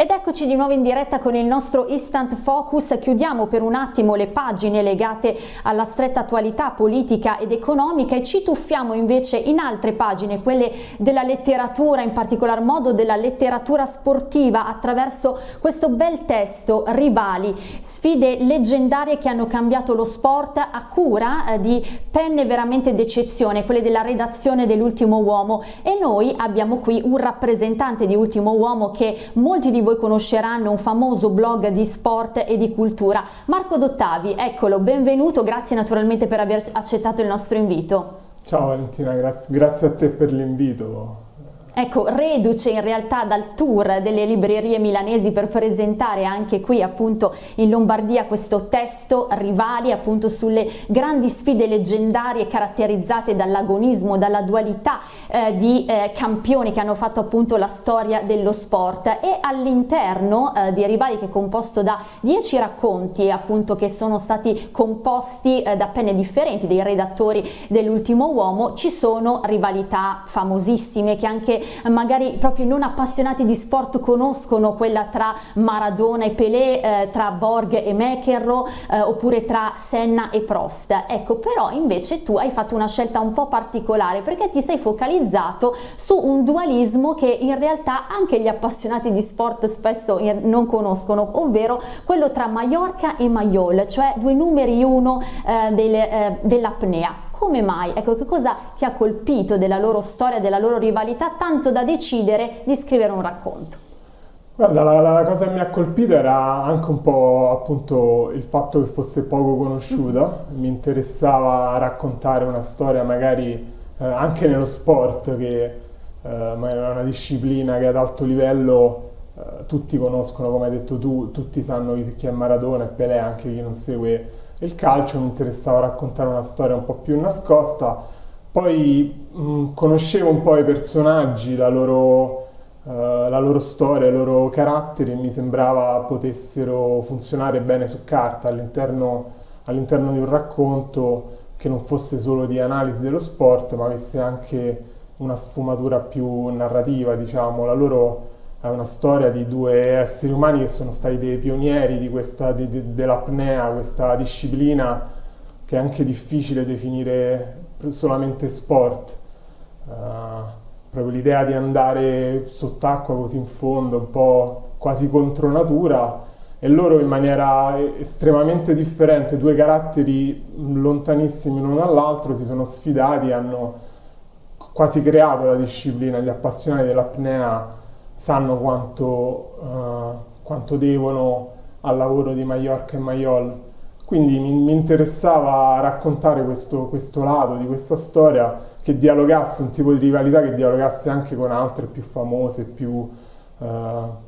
Ed eccoci di nuovo in diretta con il nostro Instant Focus. Chiudiamo per un attimo le pagine legate alla stretta attualità politica ed economica e ci tuffiamo invece in altre pagine, quelle della letteratura, in particolar modo della letteratura sportiva, attraverso questo bel testo Rivali, sfide leggendarie che hanno cambiato lo sport a cura eh, di penne veramente d'eccezione, quelle della redazione dell'Ultimo Uomo e noi abbiamo qui un rappresentante di Ultimo Uomo che molti di voi voi conosceranno un famoso blog di sport e di cultura. Marco Dottavi, eccolo, benvenuto, grazie naturalmente per aver accettato il nostro invito. Ciao Valentina, grazie, grazie a te per l'invito. Ecco, reduce in realtà dal tour delle librerie milanesi per presentare anche qui appunto in Lombardia questo testo Rivali appunto sulle grandi sfide leggendarie caratterizzate dall'agonismo, dalla dualità eh, di eh, campioni che hanno fatto appunto la storia dello sport. E all'interno eh, di Rivali che è composto da dieci racconti appunto che sono stati composti eh, da penne differenti dei redattori dell'ultimo uomo ci sono rivalità famosissime che anche magari proprio non appassionati di sport conoscono quella tra Maradona e Pelé, eh, tra Borg e McEnroe eh, oppure tra Senna e Prost. Ecco, però invece tu hai fatto una scelta un po' particolare perché ti sei focalizzato su un dualismo che in realtà anche gli appassionati di sport spesso non conoscono, ovvero quello tra Mallorca e Mayol, cioè due numeri uno eh, del, eh, dell'apnea. Come mai? Ecco, che cosa ti ha colpito della loro storia, della loro rivalità, tanto da decidere di scrivere un racconto? Guarda, la, la, cosa che mi ha colpito era anche un po' appunto il fatto che fosse poco conosciuta, mi interessava raccontare una storia magari eh, anche nello sport che eh, è una disciplina che ad alto livello eh, tutti conoscono, come hai detto tu, tutti sanno chi è Maradona e Pelé, anche chi non segue il calcio, mi interessava raccontare una storia un po' più nascosta, poi mh, conoscevo un po' i personaggi, la loro, uh, la loro storia, i loro caratteri mi sembrava potessero funzionare bene su carta all'interno, all'interno di un racconto che non fosse solo di analisi dello sport ma avesse anche una sfumatura più narrativa, diciamo, la loro è una storia di due esseri umani che sono stati dei pionieri di questa, di, di, dell'apnea, questa disciplina che è anche difficile definire solamente sport. Uh, proprio l'idea di andare sott'acqua così in fondo, un po' quasi contro natura, e loro in maniera estremamente differente, due caratteri lontanissimi l'uno dall'altro, si sono sfidati, hanno quasi creato la disciplina, gli appassionati dell'apnea sanno quanto, uh, quanto devono al lavoro di Mallorca e Maiol. Quindi mi, mi interessava raccontare questo, questo, lato di questa storia che dialogasse, un tipo di rivalità che dialogasse anche con altre più famose, più, uh,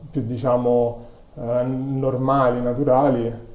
più diciamo uh, normali, naturali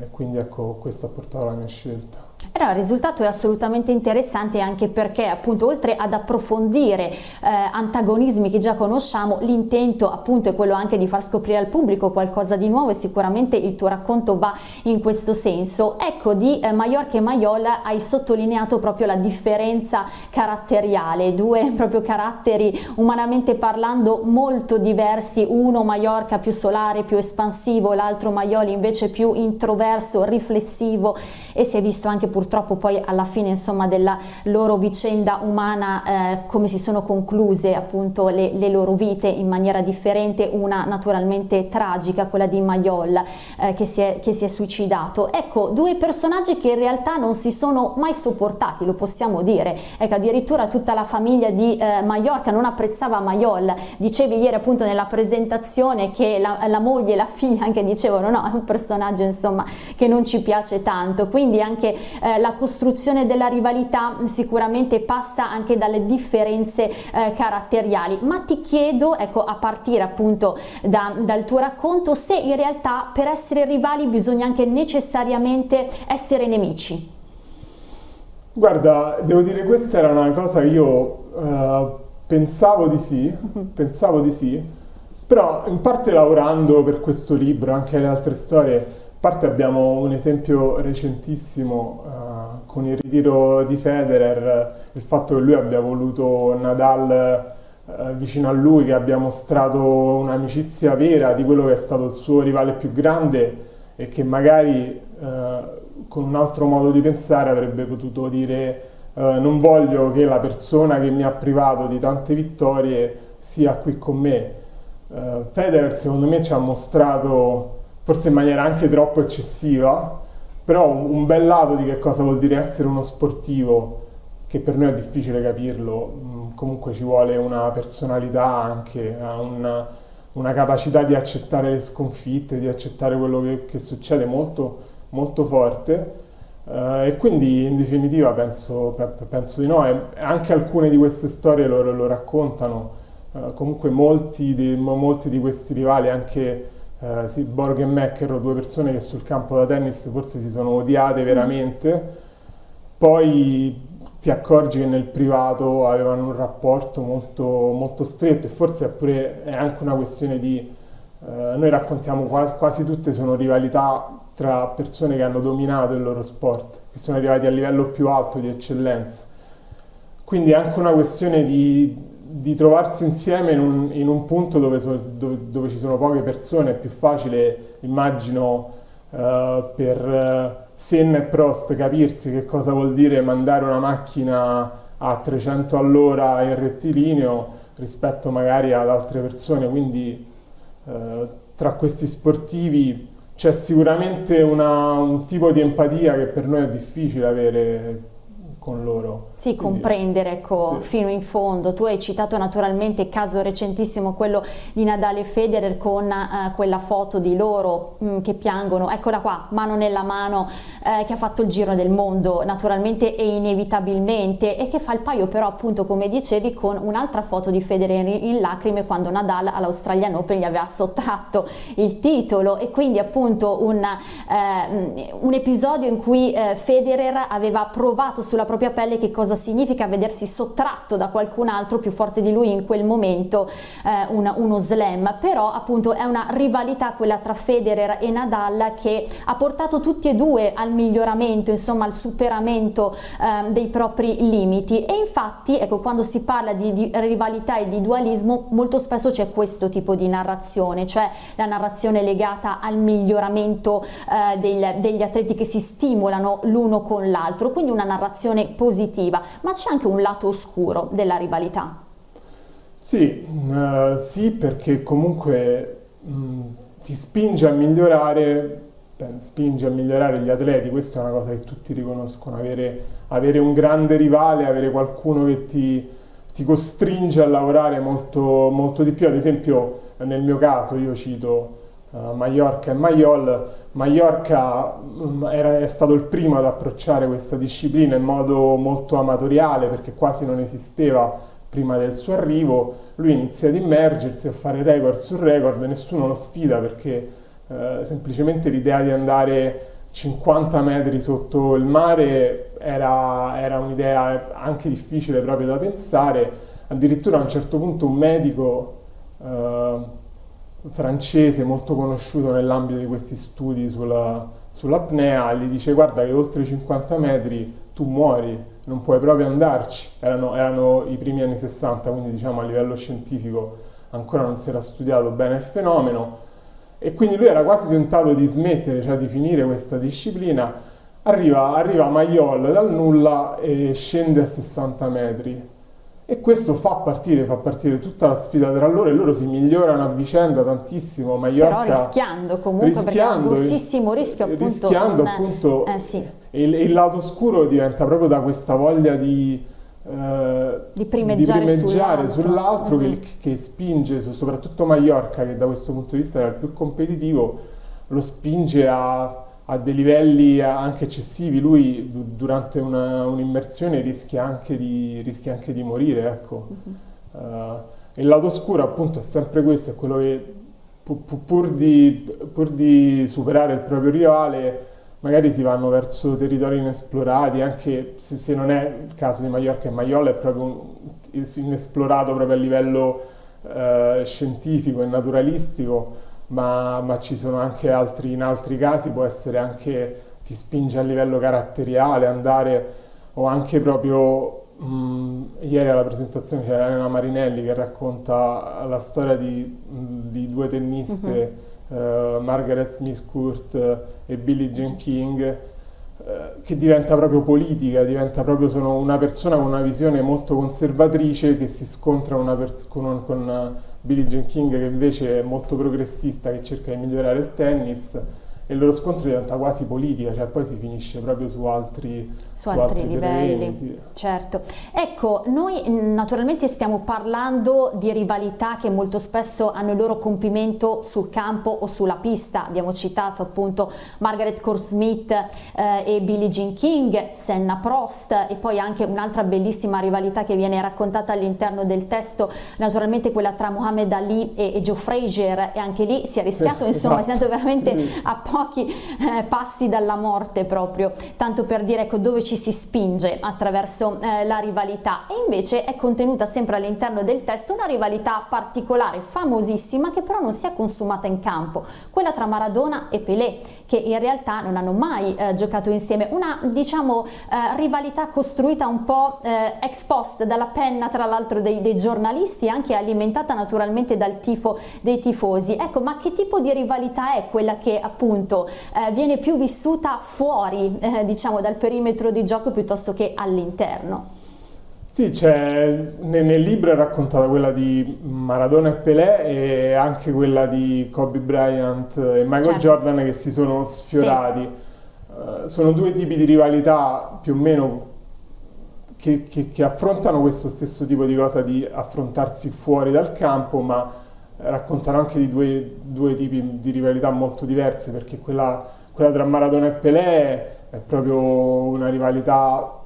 e quindi ecco questo ha portato alla mia scelta. Allora, il risultato è assolutamente interessante anche perché appunto oltre ad approfondire eh, antagonismi che già conosciamo, l'intento appunto è quello anche di far scoprire al pubblico qualcosa di nuovo e sicuramente il tuo racconto va in questo senso. Ecco, di eh, Mallorca e Maiola hai sottolineato proprio la differenza caratteriale, due proprio caratteri umanamente parlando molto diversi, uno Mallorca più solare, più espansivo, l'altro Maioli invece più introverso, riflessivo e si è visto anche purtroppo poi alla fine insomma della loro vicenda umana eh, come si sono concluse appunto le, le, loro vite in maniera differente, una naturalmente tragica, quella di Maiol eh, che, si è, che si è suicidato. Ecco, due personaggi che in realtà non si sono mai sopportati, lo possiamo dire, ecco addirittura tutta la famiglia di eh, Mallorca non apprezzava Maiol, dicevi ieri appunto nella presentazione che la, la moglie e la figlia anche dicevano no, è un personaggio insomma che non ci piace tanto, quindi anche eh, la costruzione della rivalità sicuramente passa anche dalle differenze eh, caratteriali, ma ti chiedo, ecco, a partire appunto da, dal tuo racconto, se in realtà per essere rivali bisogna anche necessariamente essere nemici. Guarda, devo dire questa era una cosa che io uh, pensavo di sì, uh-huh. pensavo di sì, però in parte lavorando per questo libro, anche le altre storie, parte abbiamo un esempio recentissimo uh, con il ritiro di Federer, il fatto che lui abbia voluto Nadal eh, vicino a lui che abbia mostrato un'amicizia vera di quello che è stato il suo rivale più grande e che magari eh, con un altro modo di pensare avrebbe potuto dire non voglio che la persona che mi ha privato di tante vittorie sia qui con me. Uh, Federer secondo me ci ha mostrato, forse in maniera anche troppo eccessiva, però un, bel lato di che cosa vuol dire essere uno sportivo, che per noi è difficile capirlo, mm, comunque ci vuole una personalità anche, una, una, capacità di accettare le sconfitte, di accettare quello che, che succede molto, molto forte. Uh, e quindi in definitiva penso, penso di no, e anche alcune di queste storie lo, lo raccontano, uh, comunque molti di, molti di, questi rivali, anche uh, sì, Borg e Mecker, due persone che sul campo da tennis forse si sono odiate veramente, poi ti accorgi che nel privato avevano un rapporto molto, molto stretto e forse è, pure, è anche una questione di... noi raccontiamo quasi, quasi tutte sono rivalità tra persone che hanno dominato il loro sport, che sono arrivati a livello più alto di eccellenza. Quindi è anche una questione di, di trovarsi insieme in un, in un punto dove, so, dove, dove, ci sono poche persone, è più facile, immagino, uh, per uh, Senna e Prost capirsi che cosa vuol dire mandare una macchina a 300 all'ora in rettilineo rispetto magari ad altre persone, quindi uh, tra questi sportivi c'è sicuramente una, un tipo di empatia che per noi è difficile avere con loro. Sì, comprendere ecco, sì. fino in fondo. Tu hai citato naturalmente il caso recentissimo, quello di Nadal e Federer con uh, quella foto di loro mh, mm, che piangono, eccola qua, mano nella mano, eh, che ha fatto il giro del mondo naturalmente e inevitabilmente e che fa il paio però appunto come dicevi con un'altra foto di Federer in lacrime quando Nadal all'Australian Open gli aveva sottratto il titolo e quindi appunto un, eh, un episodio in cui eh, Federer aveva provato sulla propria pelle che cosa cosa significa vedersi sottratto da qualcun altro più forte di lui in quel momento eh, una, uno slam, però appunto è una rivalità quella tra Federer e Nadal che ha portato tutti e due al miglioramento, insomma al superamento eh, dei propri limiti. E infatti ecco quando si parla di, di rivalità e di dualismo molto spesso c'è questo tipo di narrazione, cioè la narrazione legata al miglioramento eh, del, degli atleti che si stimolano l'uno con l'altro, quindi una narrazione positiva positiva, ma c'è anche un lato oscuro della rivalità. Sì, uh, sì perché comunque mh, ti spinge a migliorare, beh, spinge a migliorare gli atleti, questa è una cosa che tutti riconoscono, avere, avere un grande rivale, avere qualcuno che ti, ti costringe a lavorare molto, molto di più, ad esempio nel mio caso io cito uh, Mallorca e Mayol, Mallorca mm, era, è stato il primo ad approcciare questa disciplina in modo molto amatoriale perché quasi non esisteva prima del suo arrivo, lui inizia ad immergersi, a fare record su record, nessuno lo sfida perché eh, semplicemente l'idea di andare 50 metri sotto il mare era, era un'idea anche difficile proprio da pensare, addirittura a un certo punto un medico eh, francese molto conosciuto nell'ambito di questi studi sulla, sull'apnea, gli dice guarda che oltre i 50 metri tu muori, non puoi proprio andarci. Erano, erano i primi anni 60, quindi diciamo a livello scientifico ancora non si era studiato bene il fenomeno e quindi lui era quasi tentato di smettere, cioè di finire questa disciplina. Arriva, arriva Maiol dal nulla e scende a 60 metri e questo fa partire, fa partire tutta la sfida tra loro e loro si migliorano a vicenda tantissimo. Mallorca, Però rischiando comunque, rischiando, perché grossissimo rischio appunto. Rischiando con, appunto, eh, sì. il, il, lato scuro diventa proprio da questa voglia di, eh, di primeggiare, primeggiare sull'altro sull mm -hmm. che, che, spinge, soprattutto Mallorca che da questo punto di vista era il più competitivo, lo spinge a a dei livelli anche eccessivi, lui durante un'immersione rischia, anche di, rischia anche di morire, ecco. Uh -huh. uh, il lato oscuro appunto è sempre questo, è quello che pu pur, di, pur, di, superare il proprio rivale magari si vanno verso territori inesplorati, anche se, se non è il caso di Mallorca e Maiola è proprio un, inesplorato proprio a livello uh, scientifico e naturalistico, ma, ma ci sono anche altri, in altri casi può essere anche, ti spinge a livello caratteriale, andare o anche proprio mh, ieri alla presentazione c'era Elena Marinelli che racconta la storia di, di due tenniste, uh-huh. uh, Margaret Smith Court e Billie Jean King, uh, che diventa proprio politica, diventa proprio sono una persona con una visione molto conservatrice che si scontra con, con Billie Jean King che invece è molto progressista, che cerca di migliorare il tennis e il loro scontro diventa quasi politica, cioè poi si finisce proprio su altri, su altri, altri, livelli. Terreni, sì. Certo. Ecco, noi naturalmente stiamo parlando di rivalità che molto spesso hanno il loro compimento sul campo o sulla pista. Abbiamo citato appunto Margaret Court Smith eh, e Billie Jean King, Senna Prost e poi anche un'altra bellissima rivalità che viene raccontata all'interno del testo, naturalmente quella tra Muhammad Ali e, e Joe Frazier e anche lì si è rischiato, sì, insomma, esatto. si è andato veramente sì. a pochi eh, passi dalla morte proprio, tanto per dire ecco, dove ci si spinge attraverso eh, la rivalità. E invece è contenuta sempre all'interno del testo una rivalità particolare, famosissima, che però non si è consumata in campo, quella tra Maradona e Pelé, che in realtà non hanno mai eh, giocato insieme, una diciamo eh, rivalità costruita un po' eh, ex post dalla penna tra l'altro dei, dei giornalisti, anche alimentata naturalmente dal tifo dei tifosi. Ecco, ma che tipo di rivalità è quella che appunto eh, viene più vissuta fuori eh, diciamo dal perimetro di gioco piuttosto che all'interno. Sì, nel, nel, libro è raccontata quella di Maradona e Pelé e anche quella di Kobe Bryant e Michael certo. Jordan che si sono sfiorati. Sì. Uh, sono due tipi di rivalità più o meno che, che, che, affrontano questo stesso tipo di cosa di affrontarsi fuori dal campo, ma raccontano anche di due, due, tipi di rivalità molto diverse, perché quella, quella tra Maradona e Pelé è proprio una rivalità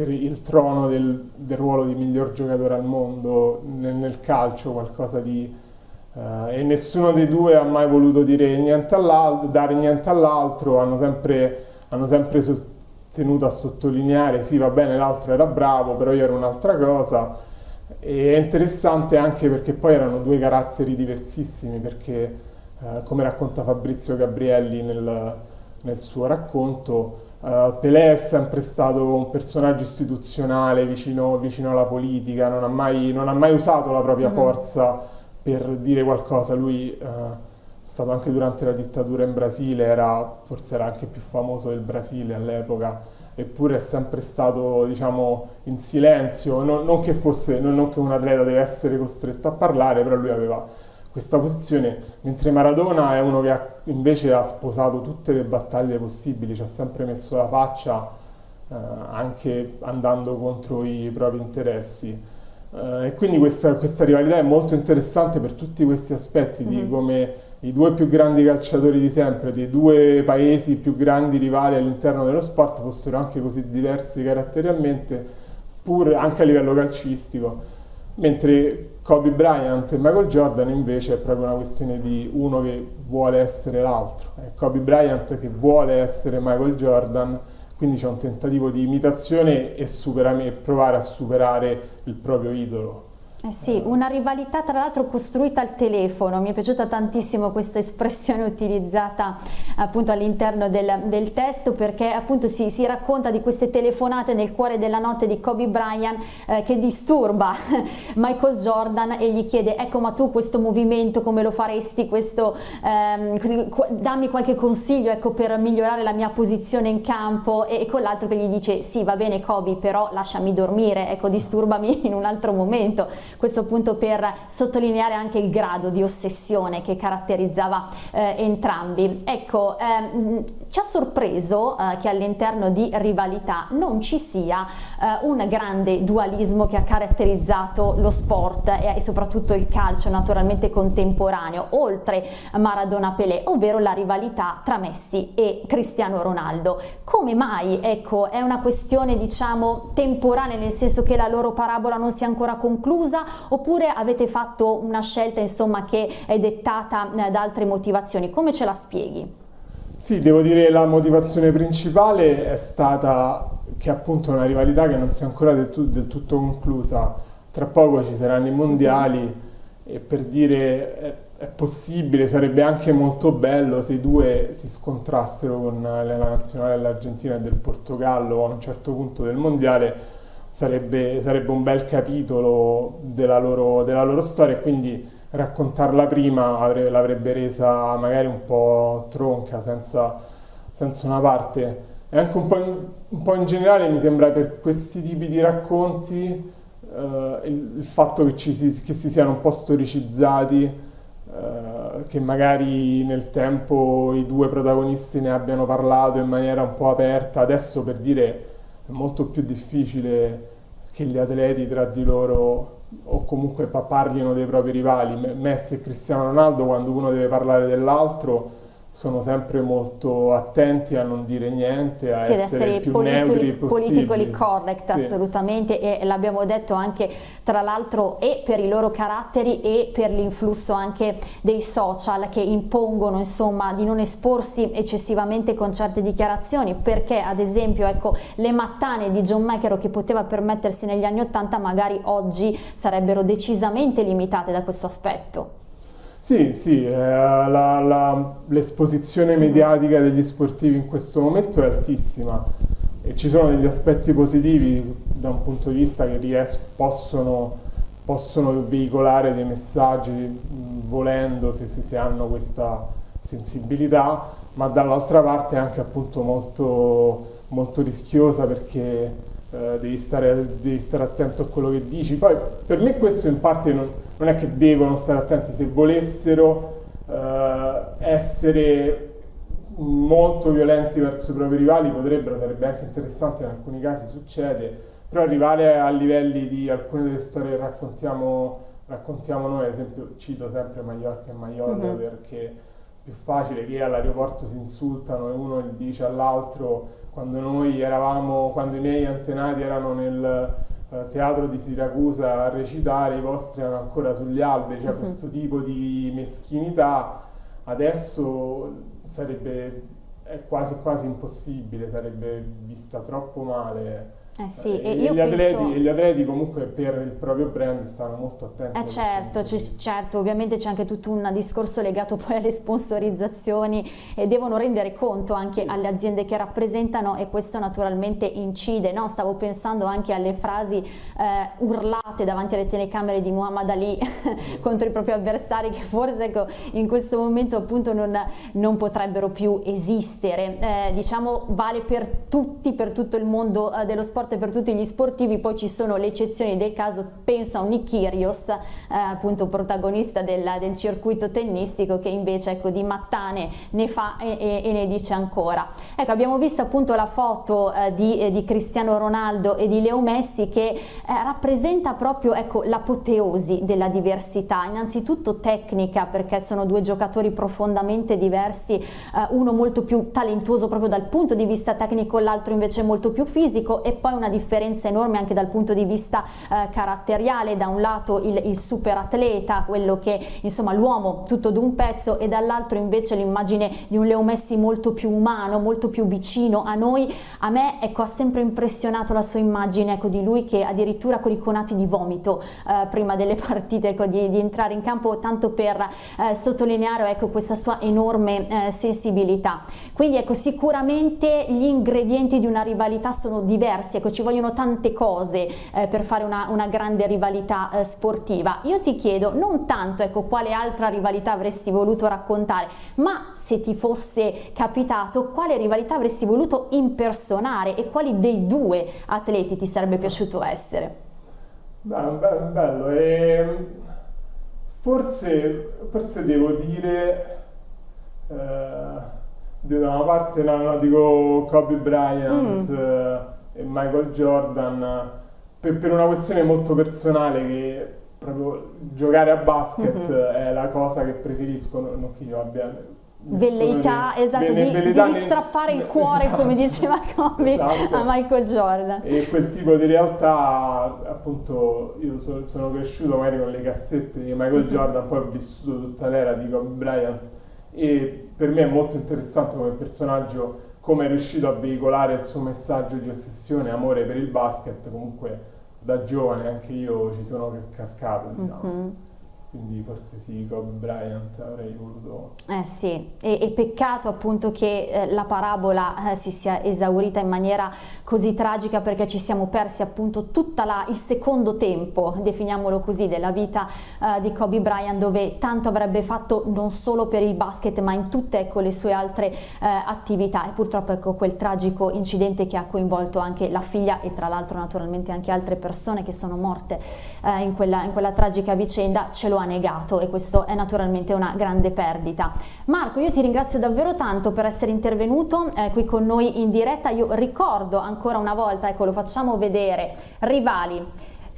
per il trono del, del ruolo di miglior giocatore al mondo nel, nel calcio, qualcosa di... Uh, e nessuno dei due ha mai voluto dire niente dare niente all'altro, hanno sempre, hanno sempre tenuto a sottolineare sì va bene l'altro era bravo, però io ero un'altra cosa. E è interessante anche perché poi erano due caratteri diversissimi, perché eh, come racconta Fabrizio Gabrielli nel, nel suo racconto, Uh, Pelé è sempre stato un personaggio istituzionale vicino, vicino alla politica, non ha, mai, non ha, mai, usato la propria uh mm-hmm. -huh. forza per dire qualcosa. Lui uh, è stato anche durante la dittatura in Brasile, era, forse era anche più famoso del Brasile all'epoca, eppure è sempre stato diciamo, in silenzio, non, non, che fosse, non, non, che un atleta deve essere costretto a parlare, però lui aveva questa posizione, mentre Maradona è uno che ha, invece ha sposato tutte le battaglie possibili, ci ha sempre messo la faccia eh, anche andando contro i propri interessi. Eh, e quindi questa, questa, rivalità è molto interessante per tutti questi aspetti mm -hmm. di mm-hmm. come i due più grandi calciatori di sempre, dei due paesi più grandi rivali all'interno dello sport, fossero anche così diversi caratterialmente, pur anche a livello calcistico. Mentre Kobe Bryant e Michael Jordan invece è proprio una questione di uno che vuole essere l'altro. È Kobe Bryant che vuole essere Michael Jordan, quindi c'è un tentativo di imitazione e, e provare a superare il proprio idolo. Eh sì, una rivalità tra l'altro costruita al telefono, mi è piaciuta tantissimo questa espressione utilizzata appunto all'interno del, del, testo perché appunto si, si, racconta di queste telefonate nel cuore della notte di Kobe Bryant eh, che disturba Michael Jordan e gli chiede ecco ma tu questo movimento come lo faresti, questo, ehm, dammi qualche consiglio ecco, per migliorare la mia posizione in campo. E, e con l'altro che gli dice sì va bene Kobe però lasciami dormire, ecco disturbami in un altro momento questo appunto per sottolineare anche il grado di ossessione che caratterizzava eh, entrambi. Ecco, ehm, ci ha sorpreso eh, che all'interno di rivalità non ci sia eh, un grande dualismo che ha caratterizzato lo sport e, soprattutto il calcio naturalmente contemporaneo, oltre Maradona Pelé, ovvero la rivalità tra Messi e Cristiano Ronaldo. Come mai? Ecco, è una questione diciamo temporanea nel senso che la loro parabola non si è ancora conclusa oppure avete fatto una scelta insomma che è dettata eh, da altre motivazioni? Come ce la spieghi? Sì, devo dire la motivazione principale è stata che appunto è una rivalità che non si è ancora del, tu del tutto conclusa. Tra poco ci saranno i mondiali e per dire è, è, possibile, sarebbe anche molto bello se i due si scontrassero con la nazionale dell'Argentina e del Portogallo a un certo punto del mondiale sarebbe, sarebbe un bel capitolo della loro, della loro storia e quindi raccontarla prima l'avrebbe resa magari un po' tronca, senza, senza una parte. E anche un po, in, un po' in generale mi sembra per questi tipi di racconti eh, il, il, fatto che, si, che si siano un po' storicizzati, eh, che magari nel tempo i due protagonisti ne abbiano parlato in maniera un po' aperta, adesso per dire è molto più difficile che gli atleti tra di loro o comunque parlino dei propri rivali. Messi e Cristiano Ronaldo quando uno deve parlare dell'altro sono sempre molto attenti a non dire niente, a sì, essere, essere più neutri politically correct sì. assolutamente e l'abbiamo detto anche tra l'altro e per i loro caratteri e per l'influsso anche dei social che impongono insomma di non esporsi eccessivamente con certe dichiarazioni perché ad esempio ecco le mattane di John McEnroe che poteva permettersi negli anni 80 magari oggi sarebbero decisamente limitate da questo aspetto. Sì, sì, eh, l'esposizione mediatica degli sportivi in questo momento è altissima e ci sono degli aspetti positivi da un punto di vista che ries- possono, possono, veicolare dei messaggi mh, volendo se, se, se, hanno questa sensibilità, ma dall'altra parte è anche appunto molto, molto rischiosa perché eh, devi, stare, devi, stare, attento a quello che dici. Poi per me questo in parte non, non è che devono stare attenti, se volessero eh, essere molto violenti verso i propri rivali potrebbero, sarebbe anche interessante, in alcuni casi succede, però arrivare a livelli di alcune delle storie che raccontiamo, raccontiamo noi, ad esempio cito sempre Mallorca e Maiorca mm-hmm. perché è più facile che all'aeroporto si insultano e uno dice all'altro quando noi eravamo, quando i miei antenati erano nel uh, teatro di Siracusa a recitare, i vostri erano ancora sugli alberi, cioè uh-huh. questo tipo di meschinità adesso sarebbe è quasi quasi impossibile, sarebbe vista troppo male eh sì, e, e gli, atleti, gli, atleti, comunque per il proprio brand stanno molto attenti. Eh certo, certo, ovviamente c'è anche tutto un discorso legato poi alle sponsorizzazioni e devono rendere conto anche alle aziende che rappresentano e questo naturalmente incide. No? Stavo pensando anche alle frasi eh, urlate davanti alle telecamere di Muhammad Ali contro i propri avversari che forse ecco, in questo momento appunto non, non potrebbero più esistere. Eh, diciamo vale per tutti, per tutto il mondo eh, dello sport sport per tutti gli sportivi, poi ci sono le eccezioni del caso, penso a un Nikirios, eh, appunto protagonista del, del, circuito tennistico che invece ecco, di mattane ne fa e, e, e, ne dice ancora. Ecco abbiamo visto appunto la foto eh, di, eh, di, Cristiano Ronaldo e di Leo Messi che eh, rappresenta proprio ecco, l'apoteosi della diversità, innanzitutto tecnica perché sono due giocatori profondamente diversi, eh, uno molto più talentuoso proprio dal punto di vista tecnico, l'altro invece molto più fisico e poi poi una differenza enorme anche dal punto di vista eh, caratteriale, da un lato il, il super atleta, quello che insomma l'uomo tutto d'un pezzo e dall'altro invece l'immagine di un Leo Messi molto più umano, molto più vicino a noi, a me ecco, ha sempre impressionato la sua immagine ecco, di lui che addirittura con i conati di vomito eh, prima delle partite ecco, di, di, entrare in campo tanto per eh, sottolineare ecco, questa sua enorme eh, sensibilità. Quindi ecco, sicuramente gli ingredienti di una rivalità sono diversi ecco ci vogliono tante cose eh, per fare una, una grande rivalità eh, sportiva. Io ti chiedo non tanto ecco quale altra rivalità avresti voluto raccontare, ma se ti fosse capitato quale rivalità avresti voluto impersonare e quali dei due atleti ti sarebbe piaciuto essere? Bello, bello, bello. E forse, forse devo dire... Eh, da una parte no, no, dico Kobe Bryant mm. eh, e Michael Jordan per, per, una questione molto personale che proprio giocare a basket mm-hmm. è la cosa che preferisco, non che io abbia velleità, esatto, di, velleità di strappare il cuore, esatto, come diceva Kobe, esatto. a Michael Jordan. E quel tipo di realtà, appunto, io so, sono cresciuto magari con le cassette di Michael mm-hmm. Jordan, poi ho vissuto tutta l'era di Kobe Bryant e per me è molto interessante come personaggio come è riuscito a veicolare il suo messaggio di ossessione e amore per il basket, comunque da giovane anche io ci sono cascato. Diciamo. Mm-hmm. Quindi forse sì, Kobe Bryant avrei voluto. Eh sì, e, e peccato appunto che eh, la parabola eh, si sia esaurita in maniera così tragica perché ci siamo persi appunto tutto il secondo tempo, definiamolo così, della vita eh, di Kobe Bryant dove tanto avrebbe fatto non solo per il basket ma in tutte ecco, le sue altre eh, attività e purtroppo ecco quel tragico incidente che ha coinvolto anche la figlia e tra l'altro naturalmente anche altre persone che sono morte eh, in quella, in quella tragica vicenda ce lo ha negato e questo è naturalmente una grande perdita. Marco, io ti ringrazio davvero tanto per essere intervenuto eh, qui con noi in diretta. Io ricordo ancora una volta, ecco lo facciamo vedere, rivali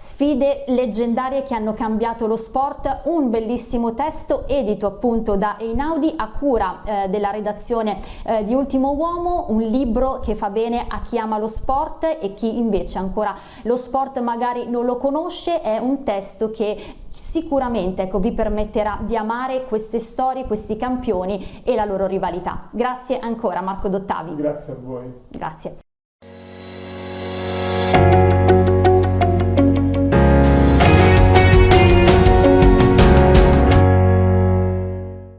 Sfide leggendarie che hanno cambiato lo sport, un bellissimo testo edito appunto da Einaudi a cura eh, della redazione eh, di Ultimo Uomo, un libro che fa bene a chi ama lo sport e chi invece ancora lo sport magari non lo conosce, è un testo che sicuramente ecco, vi permetterà di amare queste storie, questi campioni e la loro rivalità. Grazie ancora Marco Dottavi. Grazie a voi. Grazie.